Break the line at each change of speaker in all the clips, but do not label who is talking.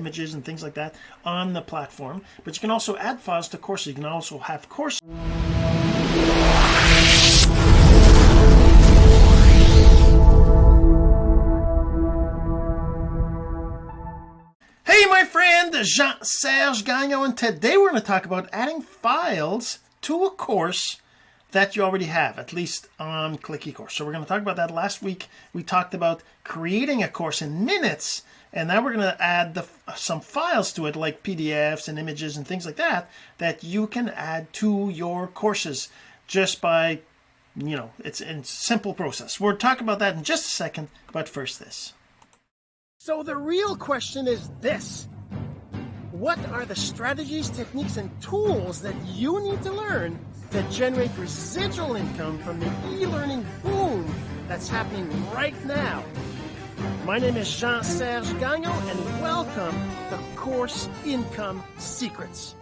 images and things like that on the platform. But you can also add files to courses. You can also have courses Hey my friend Jean-Serge Gagnon and today we're going to talk about adding files to a course that you already have at least on click ecourse so we're going to talk about that. Last week we talked about creating a course in minutes and now we're going to add the, some files to it like PDFs and images and things like that that you can add to your courses just by you know it's a simple process. We'll talk about that in just a second but first this. So the real question is this. What are the strategies techniques and tools that you need to learn to generate residual income from the e-learning boom that's happening right now my name is Jean-Serge Gagnon and welcome to Course Income Secrets.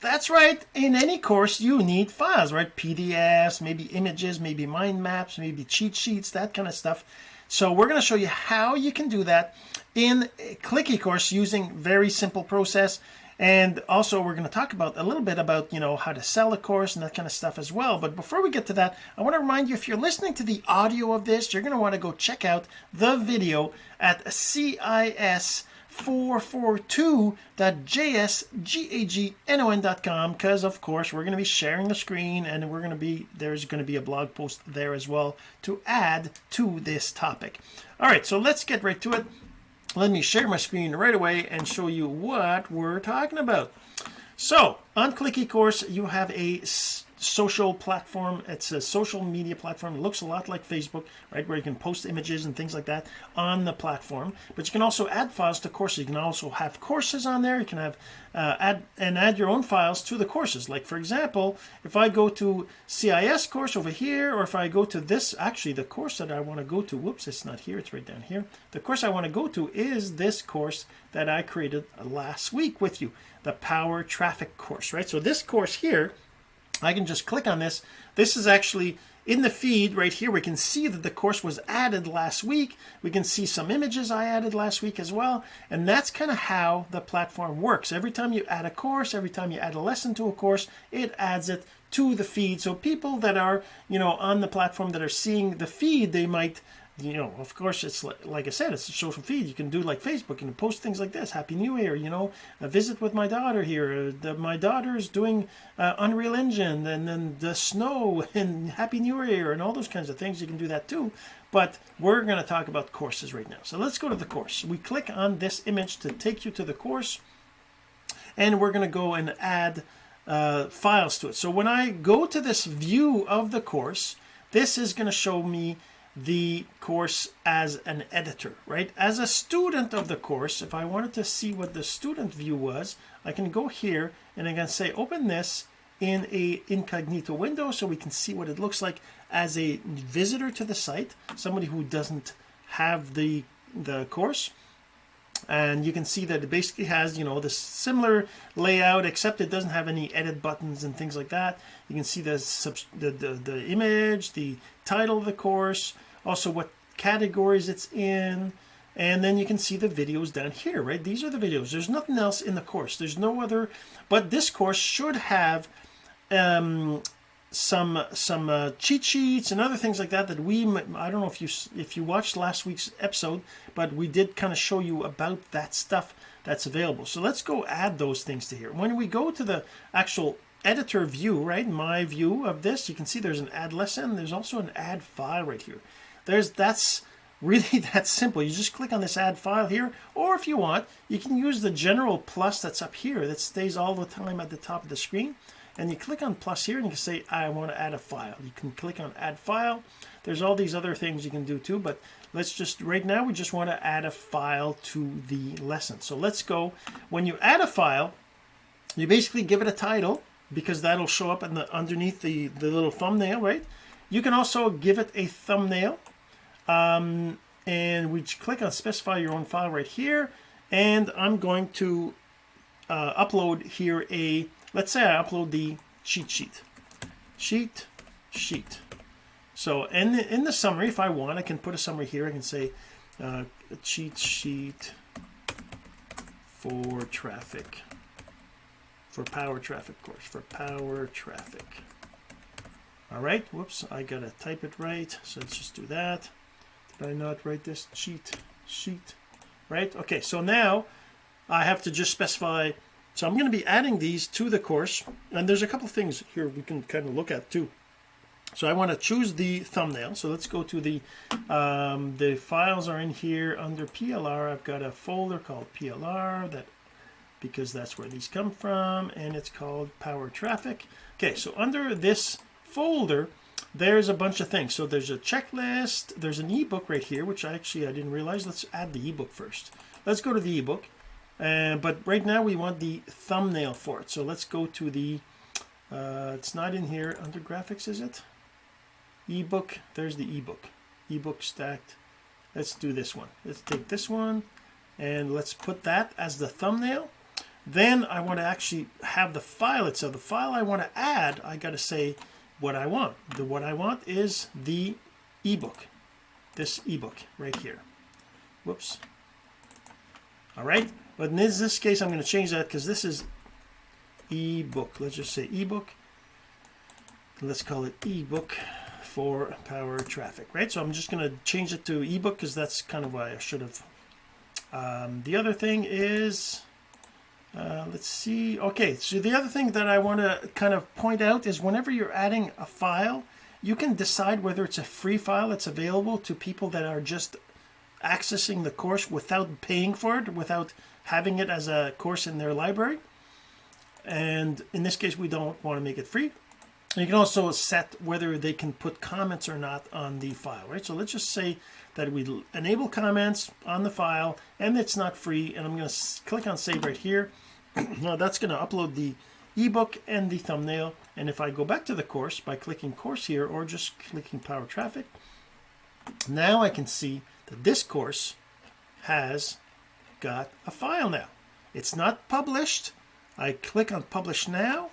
That's right. In any course, you need files, right? PDFs, maybe images, maybe mind maps, maybe cheat sheets, that kind of stuff. So we're going to show you how you can do that in Click eCourse using very simple process and also we're going to talk about a little bit about you know how to sell a course and that kind of stuff as well. But before we get to that I want to remind you if you're listening to the audio of this you're going to want to go check out the video at CIS 442.jsgagnon.com because of course we're going to be sharing the screen and we're going to be there's going to be a blog post there as well to add to this topic. All right so let's get right to it let me share my screen right away and show you what we're talking about. So on click eCourse you have a social platform it's a social media platform. It looks a lot like Facebook right where you can post images and things like that on the platform. But you can also add files to courses. You can also have courses on there. You can have uh, add and add your own files to the courses. Like for example if I go to CIS course over here or if I go to this actually the course that I want to go to whoops it's not here it's right down here. The course I want to go to is this course that I created last week with you the power traffic course right? So this course here I can just click on this. This is actually in the feed right here. We can see that the course was added last week. We can see some images I added last week as well. And that's kind of how the platform works. Every time you add a course every time you add a lesson to a course it adds it to the feed. So people that are you know on the platform that are seeing the feed they might you know of course it's like, like I said it's a social feed. You can do like Facebook and post things like this happy new year you know a visit with my daughter here uh, the, my daughter's doing uh, Unreal Engine and then the snow and happy new year and all those kinds of things. You can do that too. But we're going to talk about courses right now. So let's go to the course. We click on this image to take you to the course and we're going to go and add uh, files to it. So when I go to this view of the course this is going to show me the course as an editor right? As a student of the course if I wanted to see what the student view was I can go here and I can say open this in a incognito window so we can see what it looks like as a visitor to the site somebody who doesn't have the the course. And you can see that it basically has you know the similar layout except it doesn't have any edit buttons and things like that. You can see the the, the, the image the title of the course also what categories it's in and then you can see the videos down here right? These are the videos. There's nothing else in the course. There's no other but this course should have um, some some uh, cheat sheets and other things like that that we I don't know if you if you watched last week's episode but we did kind of show you about that stuff that's available. So let's go add those things to here. When we go to the actual editor view right? My view of this you can see there's an add lesson there's also an add file right here there's that's really that simple. You just click on this add file here or if you want you can use the general plus that's up here that stays all the time at the top of the screen. And you click on plus here and you can say I want to add a file. You can click on add file. There's all these other things you can do too but let's just right now we just want to add a file to the lesson. So let's go. When you add a file you basically give it a title because that'll show up in the underneath the the little thumbnail right? You can also give it a thumbnail um, and we click on specify your own file right here. And I'm going to uh, upload here a let's say I upload the cheat sheet. Cheat sheet. So in the, in the summary if I want I can put a summary here. I can say uh, cheat sheet for traffic. For power traffic course. For power traffic. All right. Whoops. I gotta type it right. So let's just do that did I not write this cheat sheet right? Okay so now I have to just specify so I'm going to be adding these to the course and there's a couple things here we can kind of look at too. So I want to choose the thumbnail so let's go to the um, the files are in here under PLR I've got a folder called PLR that because that's where these come from and it's called power traffic. Okay so under this folder there's a bunch of things. So there's a checklist there's an ebook right here which I actually I didn't realize. Let's add the ebook first. Let's go to the ebook. Uh, but right now we want the thumbnail for it. So let's go to the uh, it's not in here. Under graphics is it? Ebook there's the ebook. Ebook stacked. Let's do this one. Let's take this one and let's put that as the thumbnail. Then I want to actually have the file itself. The file I want to add I got to say what I want. The what I want is the ebook. This ebook right here. Whoops. All right. But in this, this case I'm going to change that because this is ebook. Let's just say ebook. Let's call it ebook for power traffic right? So I'm just going to change it to ebook because that's kind of why I should have. Um, the other thing is uh, let's see. Okay so the other thing that I want to kind of point out is whenever you're adding a file you can decide whether it's a free file that's available to people that are just accessing the course without paying for it without having it as a course in their library. And in this case we don't want to make it free. You can also set whether they can put comments or not on the file right? So let's just say that we enable comments on the file and it's not free and I'm going to click on save right here. Now that's going to upload the ebook and the thumbnail and if I go back to the course by clicking course here or just clicking power traffic now I can see that this course has got a file now. It's not published. I click on publish now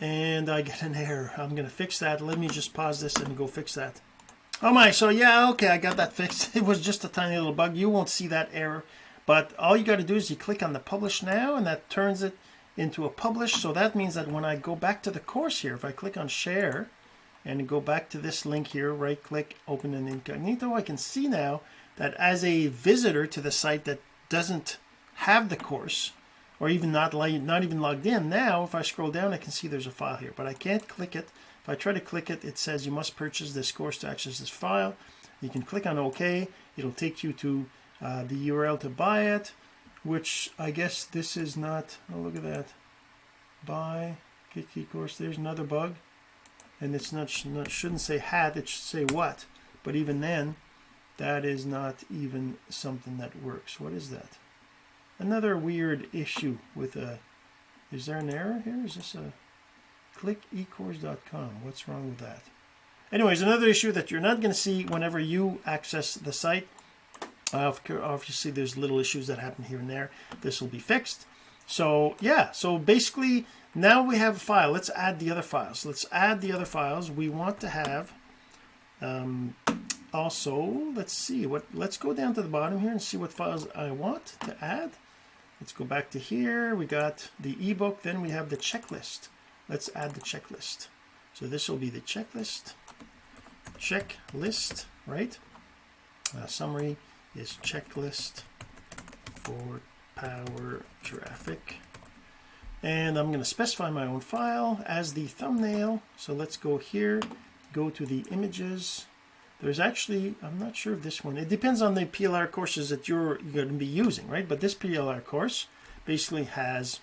and I get an error. I'm going to fix that. Let me just pause this and go fix that oh my so yeah okay I got that fixed. It was just a tiny little bug. You won't see that error but all you got to do is you click on the publish now and that turns it into a publish. So that means that when I go back to the course here if I click on share and go back to this link here right click open in incognito I can see now that as a visitor to the site that doesn't have the course or even not like not even logged in now if I scroll down I can see there's a file here but I can't click it if I try to click it it says you must purchase this course to access this file. You can click on OK. It'll take you to uh, the URL to buy it which I guess this is not oh look at that. Buy get key course. There's another bug. And it's not, not shouldn't say had it should say what. But even then that is not even something that works. What is that? Another weird issue with a is there an error here? Is this a click ecourse.com what's wrong with that? Anyways another issue that you're not going to see whenever you access the site. Uh, obviously there's little issues that happen here and there. This will be fixed. So yeah so basically now we have a file. Let's add the other files. Let's add the other files. We want to have um, also let's see what let's go down to the bottom here and see what files I want to add. Let's go back to here. We got the ebook. Then we have the checklist let's add the checklist. So this will be the checklist. Checklist right? Uh, summary is checklist for power traffic. And I'm going to specify my own file as the thumbnail. So let's go here go to the images. There's actually I'm not sure if this one. It depends on the PLR courses that you're going to be using right? But this PLR course basically has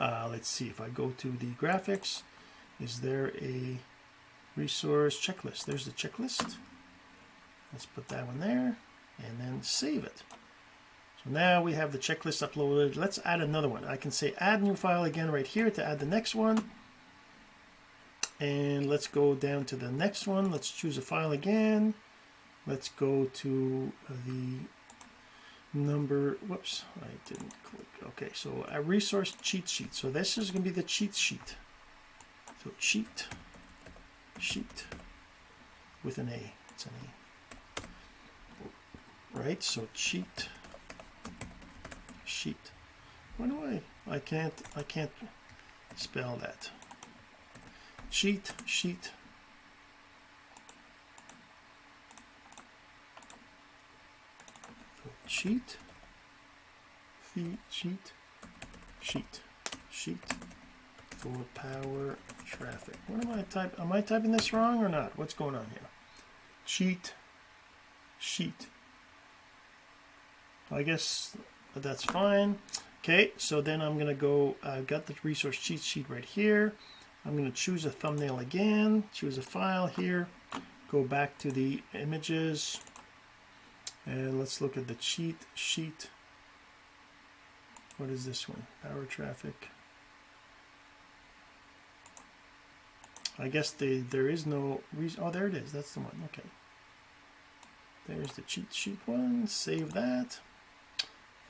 uh, let's see if I go to the graphics is there a resource checklist? There's the checklist. Let's put that one there and then save it. So now we have the checklist uploaded. Let's add another one. I can say add new file again right here to add the next one. And let's go down to the next one. Let's choose a file again. Let's go to the number whoops I didn't click. Okay so a resource cheat sheet. So this is going to be the cheat sheet. So cheat sheet with an A. It's an A. Right so cheat sheet. Why do I I can't I can't spell that. Cheat sheet sheet. Sheet. Sheet. Sheet. For power traffic. What am I type am I typing this wrong or not? What's going on here? Sheet. Sheet. I guess that's fine. Okay so then I'm gonna go I've got the resource cheat sheet right here. I'm going to choose a thumbnail again choose a file here go back to the images and let's look at the cheat sheet. What is this one? Power traffic. I guess the there is no reason oh there it is. That's the one. Okay. There's the cheat sheet one. Save that.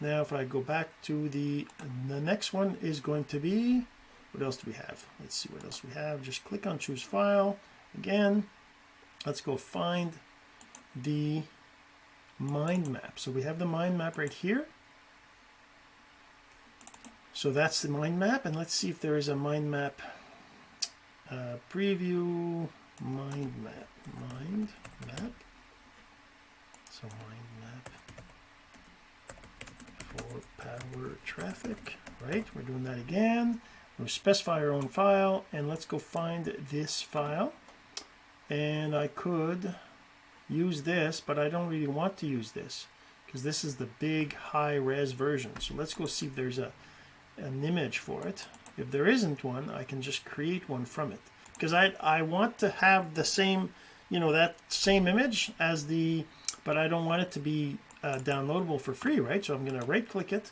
Now if I go back to the the next one is going to be what else do we have? Let's see what else we have. Just click on choose file. Again let's go find the mind map. So we have the mind map right here. So that's the mind map and let's see if there is a mind map uh, preview. Mind map mind map. So mind map for power traffic right? We're doing that again. We specify our own file and let's go find this file. And I could use this but I don't really want to use this because this is the big high res version. So let's go see if there's a an image for it. If there isn't one I can just create one from it. Because I I want to have the same you know that same image as the but I don't want it to be uh, downloadable for free right? So I'm going to right click it.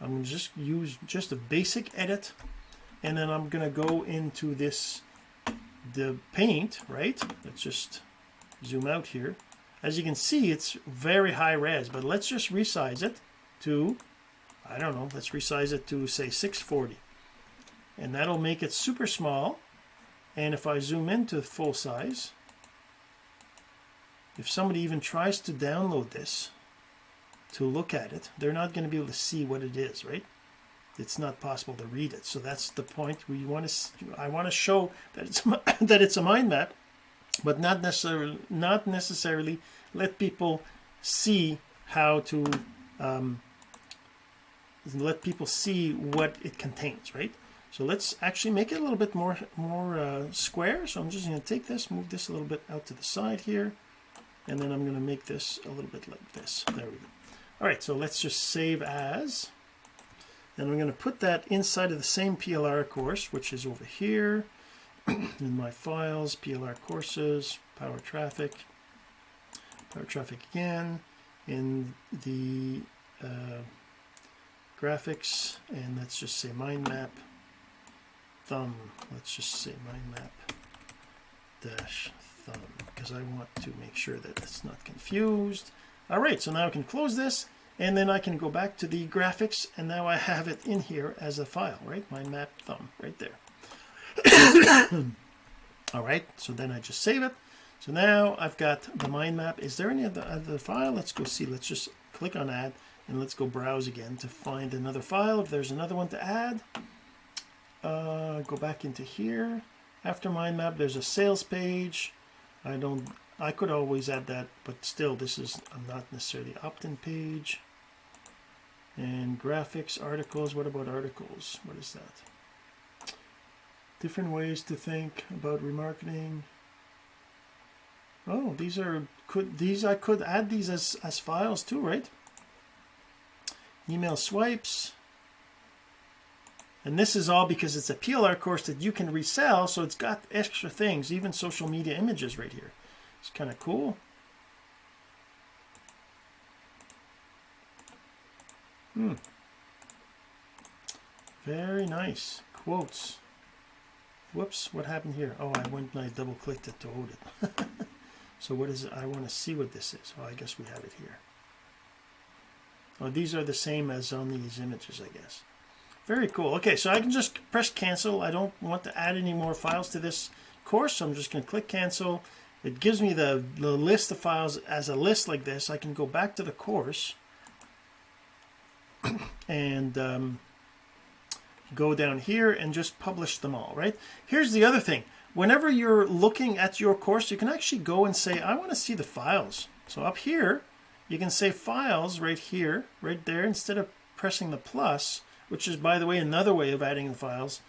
I'm going to just use just a basic edit and then I'm going to go into this the paint right? Let's just zoom out here. As you can see it's very high res but let's just resize it to I don't know let's resize it to say 640 and that'll make it super small. And if I zoom into full size if somebody even tries to download this to look at it they're not going to be able to see what it is right? It's not possible to read it. So that's the point we want to I want to show that it's that it's a mind map but not necessarily not necessarily let people see how to um, let people see what it contains right? So let's actually make it a little bit more more uh, square. So I'm just going to take this move this a little bit out to the side here and then I'm going to make this a little bit like this. There we go. All right so let's just save as and I'm going to put that inside of the same PLR course which is over here in my files PLR courses power traffic power traffic again in the uh, graphics and let's just say mind map thumb let's just say mind map dash thumb because I want to make sure that it's not confused. All right so now I can close this and then I can go back to the graphics and now I have it in here as a file right? My map thumb right there all right so then I just save it. So now I've got the mind map. Is there any other, other file? Let's go see. Let's just click on add and let's go browse again to find another file. If there's another one to add uh, go back into here. After mind map there's a sales page. I don't I could always add that but still this is I'm not necessarily opt-in page. And graphics articles what about articles? What is that different ways to think about remarketing oh these are could these I could add these as as files too right email swipes and this is all because it's a PLR course that you can resell so it's got extra things even social media images right here it's kind of cool Hmm. Very nice. Quotes. Whoops, what happened here? Oh, I went and I double clicked it to hold it. so what is it? I want to see what this is. Oh, I guess we have it here. Oh, these are the same as on these images, I guess. Very cool. Okay, so I can just press cancel. I don't want to add any more files to this course, so I'm just going to click cancel. It gives me the, the list of files as a list like this. I can go back to the course and um, go down here and just publish them all right? Here's the other thing. Whenever you're looking at your course you can actually go and say I want to see the files. So up here you can say files right here right there instead of pressing the plus which is by the way another way of adding the files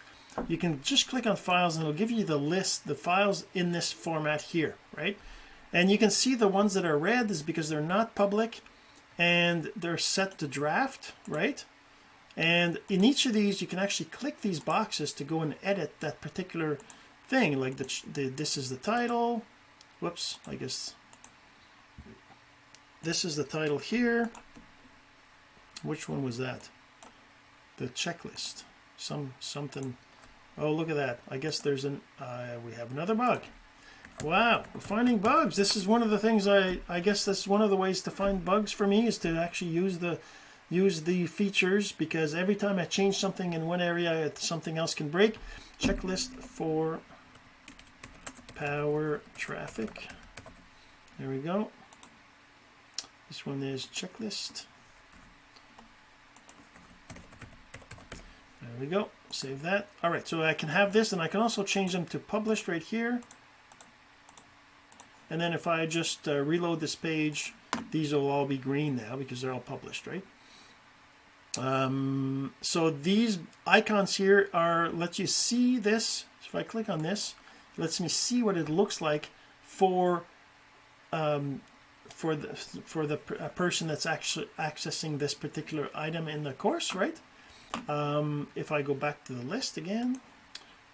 you can just click on files and it'll give you the list the files in this format here right? And you can see the ones that are red is because they're not public and they're set to draft right and in each of these you can actually click these boxes to go and edit that particular thing like the, the this is the title whoops I guess this is the title here. Which one was that? The checklist. Some something oh look at that. I guess there's an uh, we have another bug. Wow we're finding bugs. This is one of the things I I guess that's one of the ways to find bugs for me is to actually use the use the features because every time I change something in one area something else can break. Checklist for power traffic. There we go. This one is checklist. There we go. Save that. All right so I can have this and I can also change them to published right here. And then if I just uh, reload this page these will all be green now because they're all published right um, so these icons here are let you see this. If I click on this lets me see what it looks like for um, for the for the person that's actually accessing this particular item in the course right? Um, if I go back to the list again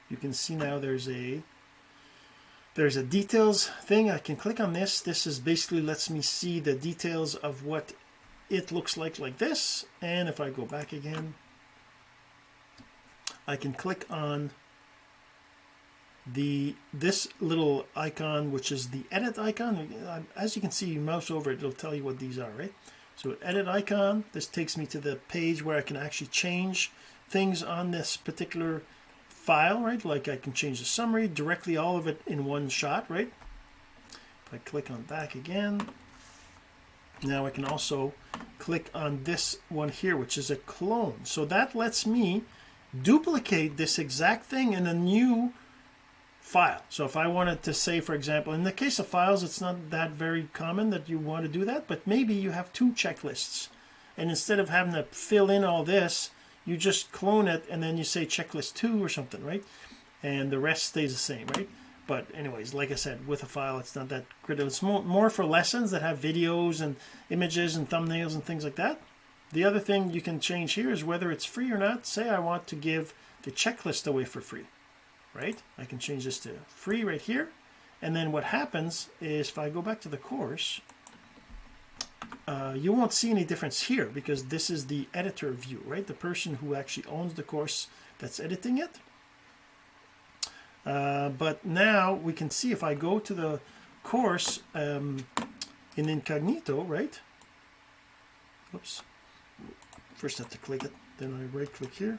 you can see now there's a there's a details thing. I can click on this. This is basically lets me see the details of what it looks like like this. And if I go back again I can click on the this little icon which is the edit icon. As you can see you mouse over it it'll tell you what these are right? So edit icon this takes me to the page where I can actually change things on this particular file right? Like I can change the summary directly all of it in one shot right? If I click on back again now I can also click on this one here which is a clone. So that lets me duplicate this exact thing in a new file. So if I wanted to say for example in the case of files it's not that very common that you want to do that but maybe you have two checklists. And instead of having to fill in all this you just clone it and then you say checklist 2 or something right? And the rest stays the same right but anyways like I said with a file it's not that critical it's more, more for lessons that have videos and images and thumbnails and things like that. The other thing you can change here is whether it's free or not. Say I want to give the checklist away for free right? I can change this to free right here. And then what happens is if I go back to the course uh, you won't see any difference here because this is the editor view right? The person who actually owns the course that's editing it uh, but now we can see if I go to the course um, in incognito right? Oops. First have to click it then I right click here.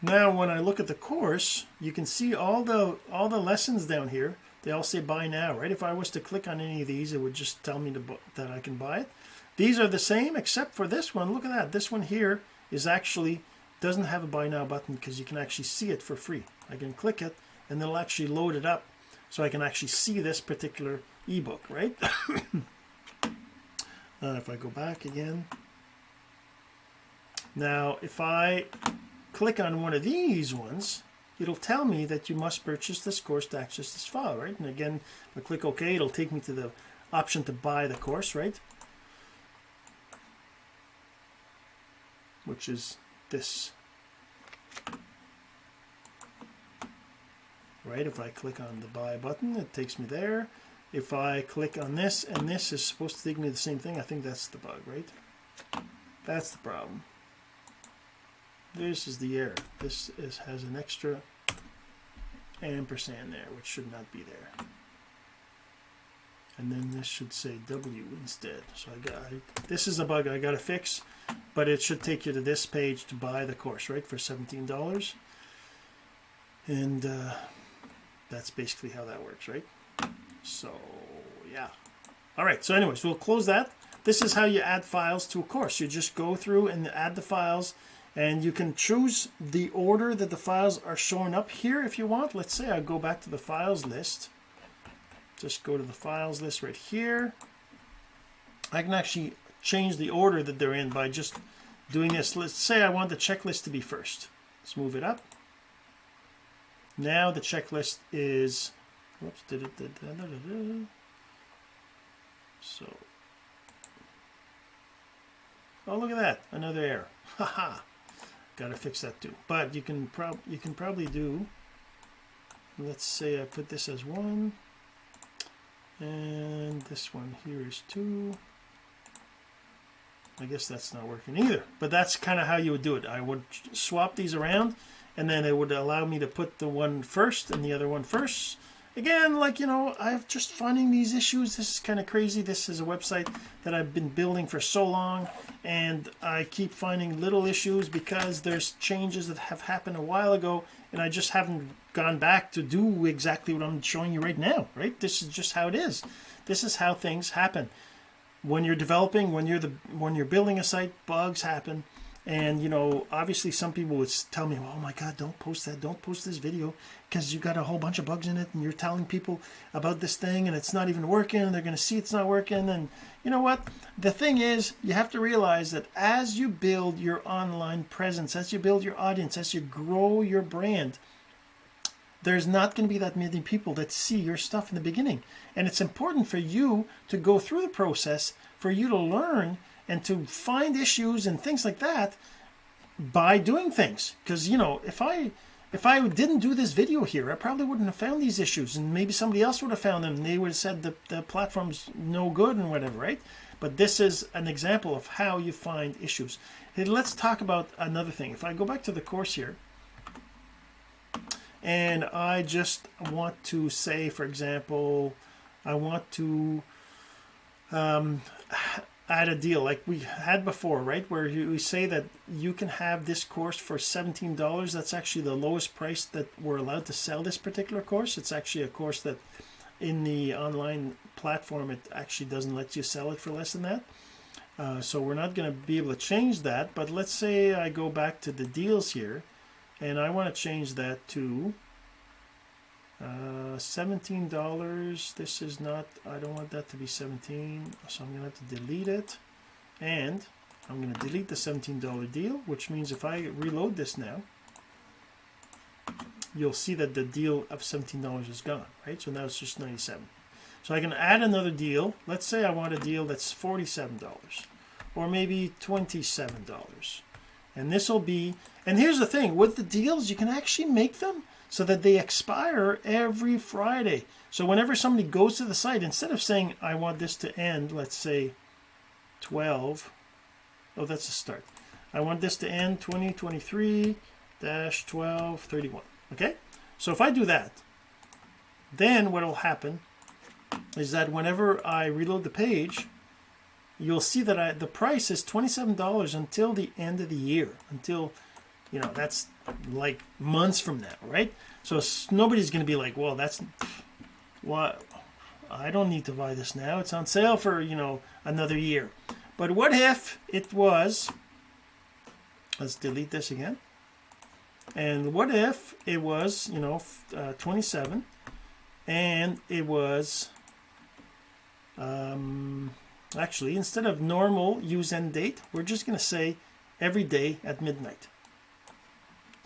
Now when I look at the course you can see all the all the lessons down here. They all say buy now right? If I was to click on any of these it would just tell me to, that I can buy it. These are the same except for this one. Look at that. This one here is actually doesn't have a buy now button because you can actually see it for free. I can click it and it'll actually load it up so I can actually see this particular ebook right? Uh, if I go back again. Now if I click on one of these ones it'll tell me that you must purchase this course to access this file right? And again I click OK it'll take me to the option to buy the course right? Which is this. Right if I click on the buy button it takes me there. If I click on this and this is supposed to take me the same thing I think that's the bug right? That's the problem. This is the error. This is has an extra ampersand there which should not be there and then this should say W instead. So I got this is a bug I got to fix but it should take you to this page to buy the course right for $17 and uh, that's basically how that works right? So yeah. All right so anyways we'll close that. This is how you add files to a course. You just go through and add the files and you can choose the order that the files are showing up here if you want. Let's say I go back to the files list just go to the files list right here. I can actually change the order that they're in by just doing this. Let's say I want the checklist to be first. Let's move it up. Now the checklist is whoops did it so oh look at that another error. Haha got to fix that too. But you can prob you can probably do let's say I put this as one and this one here is two. I guess that's not working either but that's kind of how you would do it. I would swap these around and then it would allow me to put the one first and the other one first again like you know I'm just finding these issues this is kind of crazy this is a website that I've been building for so long and I keep finding little issues because there's changes that have happened a while ago and I just haven't gone back to do exactly what I'm showing you right now right? This is just how it is. This is how things happen. When you're developing when you're the when you're building a site bugs happen and you know obviously some people would tell me oh my god don't post that don't post this video because you got a whole bunch of bugs in it and you're telling people about this thing and it's not even working and they're going to see it's not working. And you know what? The thing is you have to realize that as you build your online presence as you build your audience as you grow your brand there's not going to be that many people that see your stuff in the beginning. And it's important for you to go through the process for you to learn and to find issues and things like that by doing things. Because you know if I if I didn't do this video here I probably wouldn't have found these issues and maybe somebody else would have found them. They would have said the, the platform's no good and whatever right? But this is an example of how you find issues. Let's talk about another thing. If I go back to the course here and I just want to say for example I want to um, add a deal like we had before right? Where you, we say that you can have this course for $17 that's actually the lowest price that we're allowed to sell this particular course. It's actually a course that in the online platform it actually doesn't let you sell it for less than that. Uh, so we're not going to be able to change that but let's say I go back to the deals here and I want to change that to uh, $17 this is not I don't want that to be 17 so I'm gonna have to delete it. And I'm to delete the $17 deal which means if I reload this now you'll see that the deal of $17 is gone right? So now it's just 97 so I can add another deal. Let's say I want a deal that's $47 or maybe $27 and this will be and here's the thing with the deals you can actually make them so that they expire every Friday. So whenever somebody goes to the site instead of saying I want this to end let's say 12 oh that's a start. I want this to end 2023 dash 12 31 okay? So if I do that then what will happen is that whenever I reload the page you'll see that I, the price is $27 until the end of the year until you know that's like months from now right? So nobody's going to be like well that's what I don't need to buy this now. It's on sale for you know another year. But what if it was let's delete this again and what if it was you know uh, 27 and it was um, actually instead of normal use end date we're just going to say every day at midnight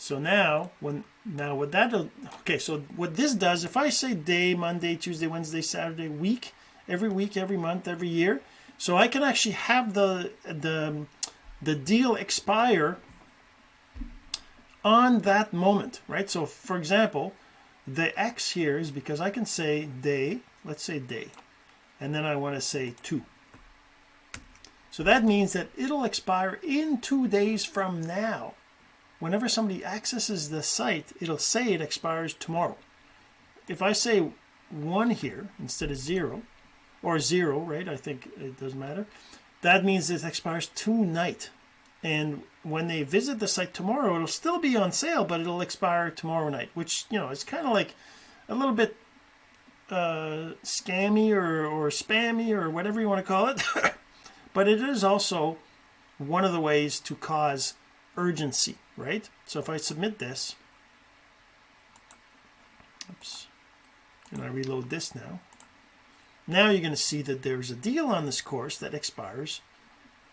so now when now what that okay so what this does if I say day Monday Tuesday Wednesday Saturday week every week every month every year so I can actually have the the the deal expire on that moment right? So for example the X here is because I can say day let's say day and then I want to say two. So that means that it'll expire in two days from now whenever somebody accesses the site it'll say it expires tomorrow. If I say one here instead of zero or zero right I think it doesn't matter that means it expires tonight. And when they visit the site tomorrow it'll still be on sale but it'll expire tomorrow night which you know it's kind of like a little bit uh, scammy or, or spammy or whatever you want to call it. But it is also one of the ways to cause urgency right? So if I submit this oops and I reload this now now you're going to see that there's a deal on this course that expires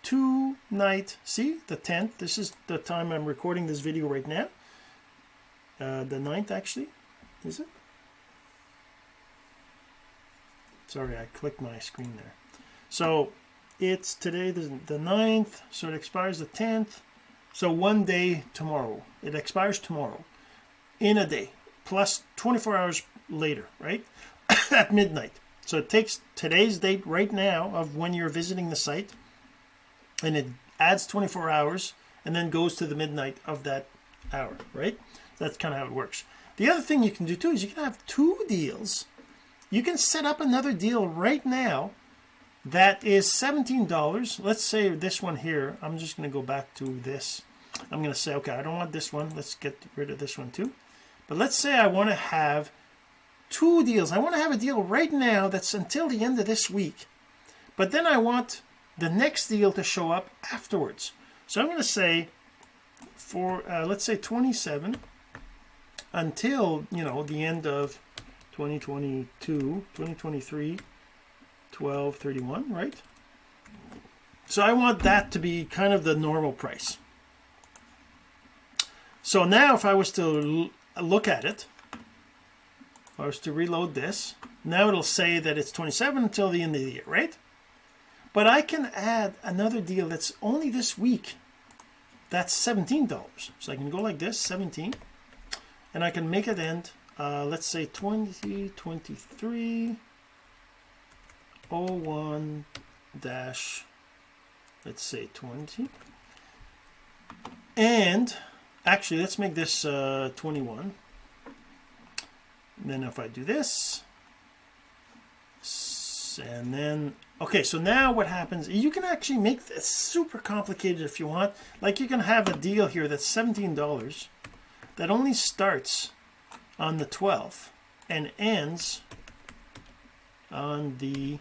tonight see the 10th this is the time I'm recording this video right now. Uh, the 9th actually is it? Sorry I clicked my screen there. So it's today the, the 9th so it expires the 10th so one day tomorrow. It expires tomorrow. In a day. Plus 24 hours later right? At midnight. So it takes today's date right now of when you're visiting the site. And it adds 24 hours and then goes to the midnight of that hour right? That's kind of how it works. The other thing you can do too is you can have two deals. You can set up another deal right now that is $17 let's say this one here. I'm just going to go back to this I'm going to say okay I don't want this one. Let's get rid of this one too. But let's say I want to have two deals. I want to have a deal right now that's until the end of this week. But then I want the next deal to show up afterwards. So I'm going to say for uh, let's say 27 until you know the end of 2022 2023 12 31 right? So I want that to be kind of the normal price so now if I was to look at it if I was to reload this now it'll say that it's 27 until the end of the year right? But I can add another deal that's only this week. That's $17 so I can go like this 17 and I can make it end uh, let's say 2023 01 dash let's say 20 and actually let's make this uh, 21 then if I do this and then okay so now what happens you can actually make this super complicated if you want. Like you can have a deal here that's $17 that only starts on the 12th and ends on the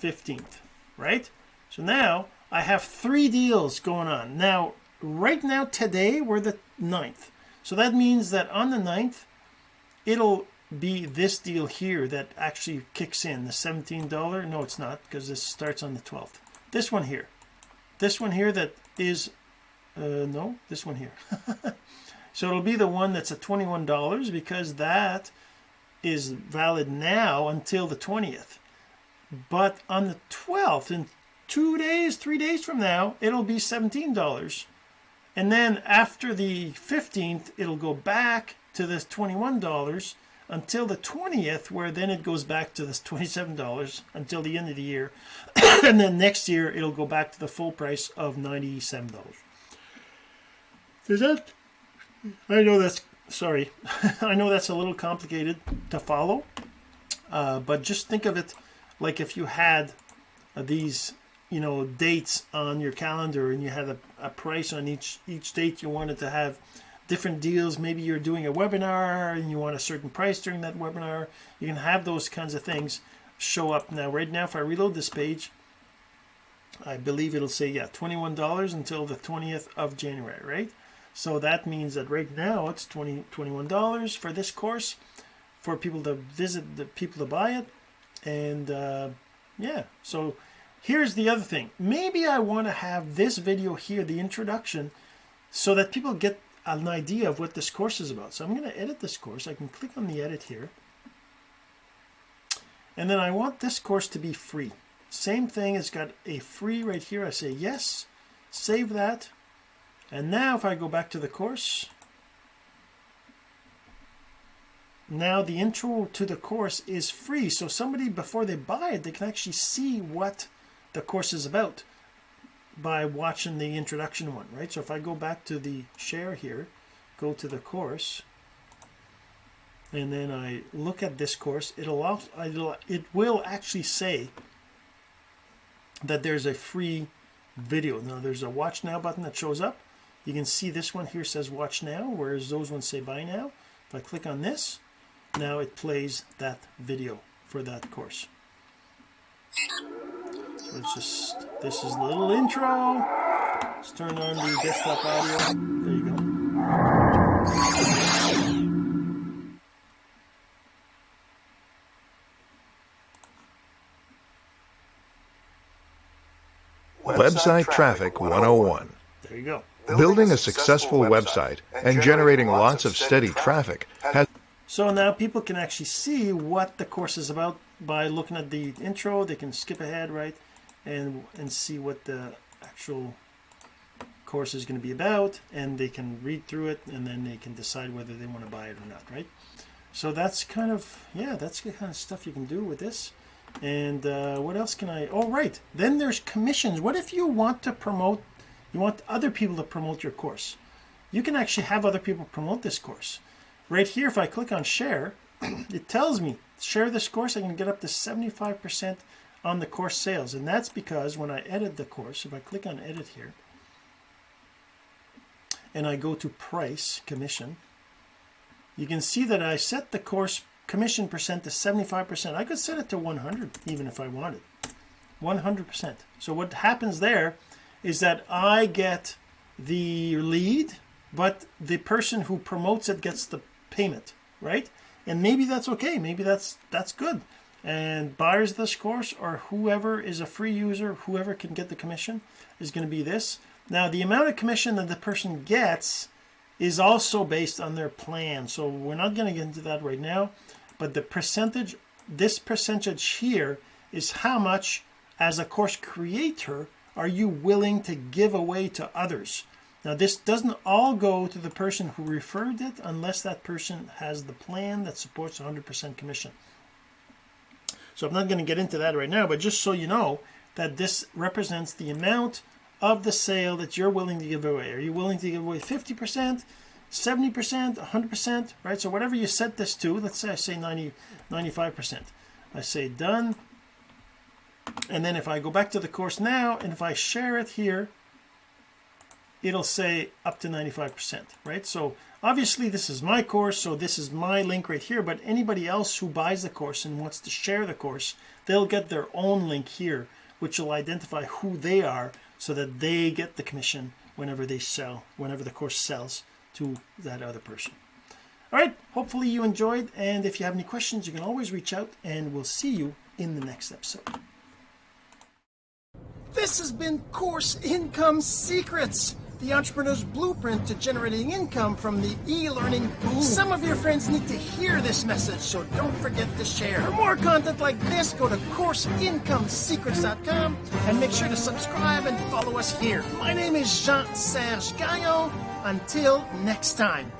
15th right? So now I have three deals going on. Now right now today we're the 9th so that means that on the 9th it'll be this deal here that actually kicks in. The $17 no it's not because this starts on the 12th this one here. This one here that is uh, no this one here. So it'll be the one that's at $21 because that is valid now until the 20th but on the 12th in two days three days from now it'll be $17 and then after the 15th it'll go back to this $21 until the 20th where then it goes back to this $27 until the end of the year. And then next year it'll go back to the full price of $97 is that I know that's sorry I know that's a little complicated to follow uh, but just think of it like if you had uh, these you know dates on your calendar and you had a, a price on each each date you wanted to have different deals. Maybe you're doing a webinar and you want a certain price during that webinar. You can have those kinds of things show up. Now right now if I reload this page I believe it'll say yeah $21 until the 20th of January right? So that means that right now it's 20 $21 for this course for people to visit the people to buy it. And uh, yeah so here's the other thing. Maybe I want to have this video here the introduction so that people get an idea of what this course is about. So I'm going to edit this course. I can click on the edit here. And then I want this course to be free. Same thing it's got a free right here. I say yes save that. And now if I go back to the course now the intro to the course is free. So somebody before they buy it they can actually see what the course is about by watching the introduction one right? So if I go back to the share here go to the course and then I look at this course it'll it'll, it will actually say that there's a free video. Now there's a watch now button that shows up. You can see this one here says watch now whereas those ones say buy now. If I click on this now it plays that video for that course It's just, this is a little intro. Let's turn on the desktop audio. There you go.
Website Traffic 101.
There you go.
Building a successful website and generating lots of steady traffic has
So now people can actually see what the course is about by looking at the intro. They can skip ahead, right, and and see what the actual course is going to be about, and they can read through it, and then they can decide whether they want to buy it or not, right? So that's kind of yeah, that's the kind of stuff you can do with this. And uh, what else can I? Oh, right. Then there's commissions. What if you want to promote? You want other people to promote your course. You can actually have other people promote this course. Right here, if I click on share, it tells me share this course. I can get up to 75% on the course sales. And that's because when I edit the course, if I click on edit here, and I go to price commission, you can see that I set the course commission percent to 75%. I could set it to 100 even if I wanted. 100%. So what happens there is that I get the lead, but the person who promotes it gets the payment, right? And maybe that's okay. Maybe that's that's good. And buyers of this course or whoever is a free user, whoever can get the commission is going to be this. Now the amount of commission that the person gets is also based on their plan. So we're not going to get into that right now, but the percentage, this percentage here is how much as a course creator are you willing to give away to others. Now this doesn't all go to the person who referred it unless that person has the plan that supports 100% commission. So I'm not going to get into that right now, but just so you know that this represents the amount of the sale that you're willing to give away. Are you willing to give away 50%, 70%, 100%, right? So whatever you set this to, let's say I say 90, 95%. I say done. And then if I go back to the course now, and if I share it here, it'll say up to 95%, right? So obviously this is my course, so this is my link right here, but anybody else who buys the course and wants to share the course, they'll get their own link here, which will identify who they are so that they get the commission whenever they sell, whenever the course sells to that other person. All right, hopefully you enjoyed, and if you have any questions, you can always reach out, and we'll see you in the next episode. This has been Course Income Secrets, the entrepreneur's blueprint to generating income from the e-learning boom. Some of your friends need to hear this message, so don't forget to share. For more content like this, go to CourseIncomeSecrets.com and make sure to subscribe and follow us here. My name is Jean-Serge Gagnon. Until next time.